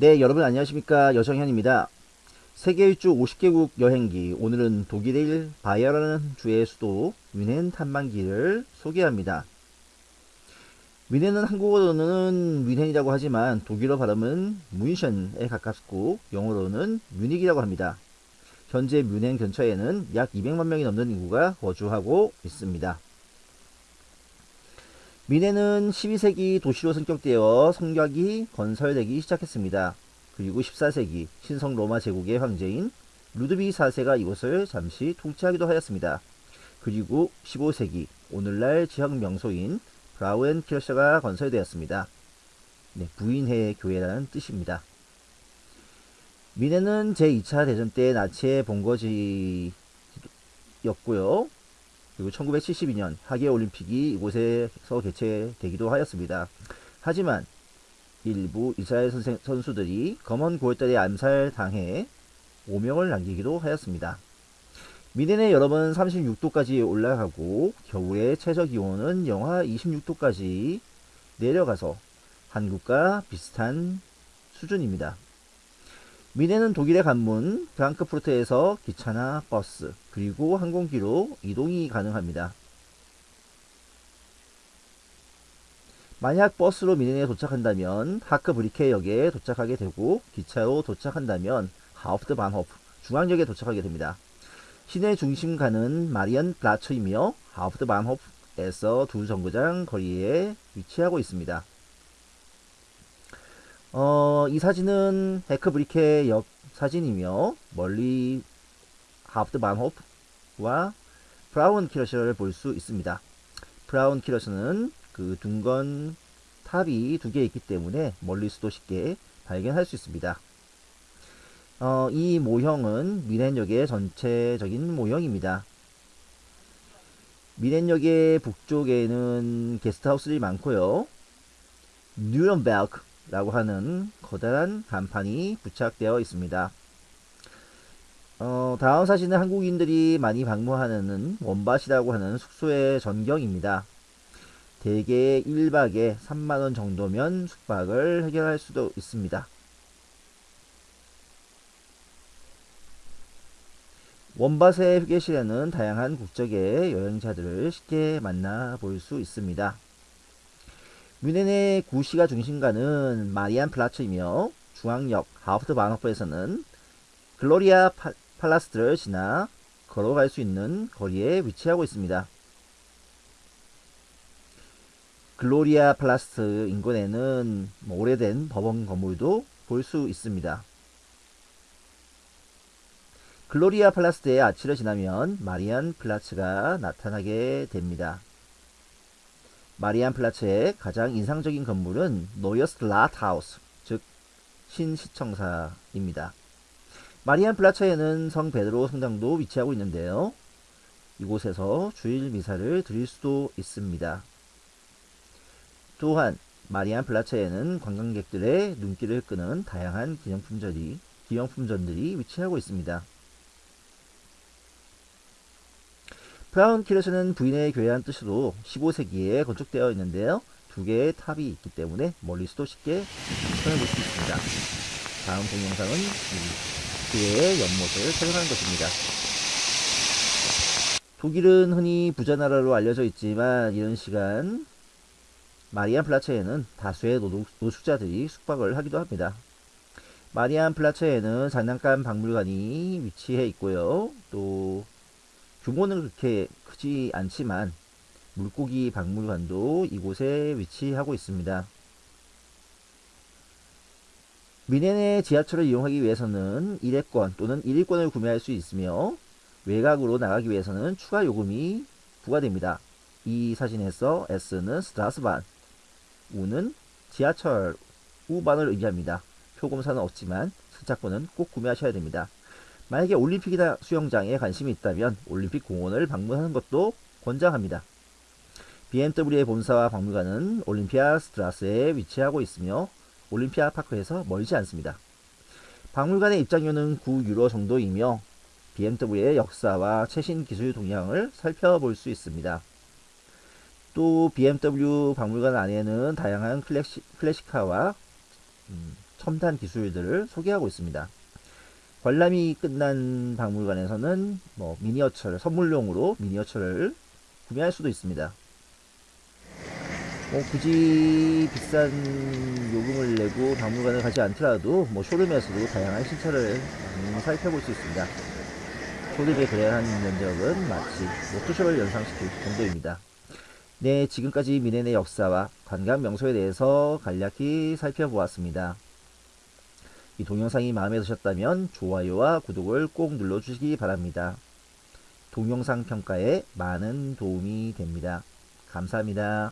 네, 여러분 안녕하십니까. 여정현입니다. 세계 일주 50개국 여행기. 오늘은 독일의 바이에르라는 주의 수도 뮌헨 탐방기를 소개합니다. 뮌헨은 한국어로는 뮌헨이라고 하지만 독일어 발음은 뮌션에 가깝고 영어로는 뮤닉이라고 합니다. 현재 뮌헨 근처에는 약 200만 명이 넘는 인구가 거주하고 있습니다. 미네는 12세기 도시로 성격되어 성곽이 건설되기 시작했습니다. 그리고 14세기 신성 로마 제국의 황제인 루드비 4세가 이곳을 잠시 통치하기도 하였습니다. 그리고 15세기 오늘날 지역 명소인 브라우엔키르샤가 건설되었습니다. 네, 부인회 교회라는 뜻입니다. 미네는 제2차 대전 때 나치의 본거지였고요. 그리고 1972년 하계올림픽이 이곳에서 개최되기도 하였습니다. 하지만 일부 이스라엘 선수들이 검은 9월달에 암살당해 오명을 남기기도 하였습니다. 미네는 여러 번 36도까지 올라가고 겨울에 최저기온은 영하 26도까지 내려가서 한국과 비슷한 수준입니다. 미네는 독일의 관문 프랑크푸르트에서 기차나 버스 그리고 항공기로 이동이 가능합니다. 만약 버스로 뮌헨에 도착한다면 Hackerbrücke역에 도착하게 되고 기차로 도착한다면 Hauptbahnhof 중앙역에 도착하게 됩니다. 시내 중심가는 Marienplatz이며 Hauptbahnhof에서 두 정거장 거리에 위치하고 있습니다. 어, 이 사진은 Hackerbrücke 역 사진이며 멀리 Hauptbahnhof와 Frauenkirche를 볼 수 있습니다. Frauenkirche는 그 둥근 탑이 두 개 있기 때문에 멀리서도 쉽게 발견할 수 있습니다. 어, 이 모형은 뮌헨역의 전체적인 모형입니다. 뮌헨역의 북쪽에는 게스트하우스들이 많고요. 뉘른베르크 라고 하는 커다란 간판이 부착되어 있습니다. 어, 다음 사진은 한국인들이 많이 방문하는 원밭이라고 하는 숙소의 전경입니다. 대개 1박에 3만원 정도면 숙박을 해결할 수도 있습니다. 원밭의 휴게실에는 다양한 국적의 여행자들을 쉽게 만나 볼 수 있습니다. 뮌헨의 구시가 중심가는 마리안 플라츠이며 중앙역 하프트 바너프에서는 Gloria Pa, Palast를 지나 걸어갈 수 있는 거리에 위치하고 있습니다. Gloria Palast 인근에는 뭐 오래된 법원 건물도 볼 수 있습니다. Gloria Palast의 아치를 지나면 Marienplatz가 나타나게 됩니다. Marienplatz의 가장 인상적인 건물은 Neues Rathaus, 즉 신시청사입니다. 마리안 플라츠에는 성 베드로 성당도 위치하고 있는데요. 이곳에서 주일 미사를 드릴 수도 있습니다. 또한 마리안 플라츠에는 관광객들의 눈길을 끄는 다양한 기념품들이, 기념품점들이 위치하고 있습니다. 키르스는 부인의 교회란 뜻으로 15세기에 건축되어 있는데요. 두 개의 탑이 있기 때문에 멀리서도 쉽게 시선을 볼수 있습니다. 다음 동영상은 교회의 연못을 촬영한 것입니다. 독일은 흔히 부자 나라로 알려져 있지만 이른 시간 Marienplatz에는 다수의 노, 노숙자들이 숙박을 하기도 합니다. Marienplatz에는 장난감 박물관이 위치해 있고요. 또 규모는 그렇게 크지 않지만 물고기 박물관도 이곳에 위치하고 있습니다. 미넨의 지하철을 이용하기 위해서는 1회권 또는 1일권을 구매할 수 있으며 외곽으로 나가기 위해서는 추가 요금이 부과됩니다. 이 사진에서 S는 스트라스반, U는 지하철 우반을 의미합니다. 표금사는 없지만 승차권은 꼭 구매하셔야 됩니다. 만약에 올림픽이나 수영장에 관심이 있다면 올림픽 공원을 방문하는 것도 권장합니다. BMW의 본사와 박물관은 올림피아 스트라스에 위치하고 있으며 올림피아 파크에서 멀지 않습니다. 박물관의 입장료는 9유로 정도이며 BMW의 역사와 최신 기술 동향을 살펴볼 수 있습니다. 또 BMW 박물관 안에는 다양한 클래식, 클래식카와 음, 첨단 기술들을 소개하고 있습니다. 관람이 끝난 박물관에서는 뭐 미니어처를 선물용으로 미니어처를 구매할 수도 있습니다. 뭐 굳이 비싼 요금을 내고 박물관을 가지 않더라도 뭐 쇼룸에서도 다양한 신차를 살펴볼 수 있습니다. 쇼룸에 거래한 면적은 마치 워크숍을 연상시킬 정도입니다. 네, 지금까지 미네네 역사와 관광 명소에 대해서 간략히 살펴보았습니다. 이 동영상이 마음에 드셨다면 좋아요와 구독을 꼭 눌러주시기 바랍니다. 동영상 평가에 많은 도움이 됩니다. 감사합니다.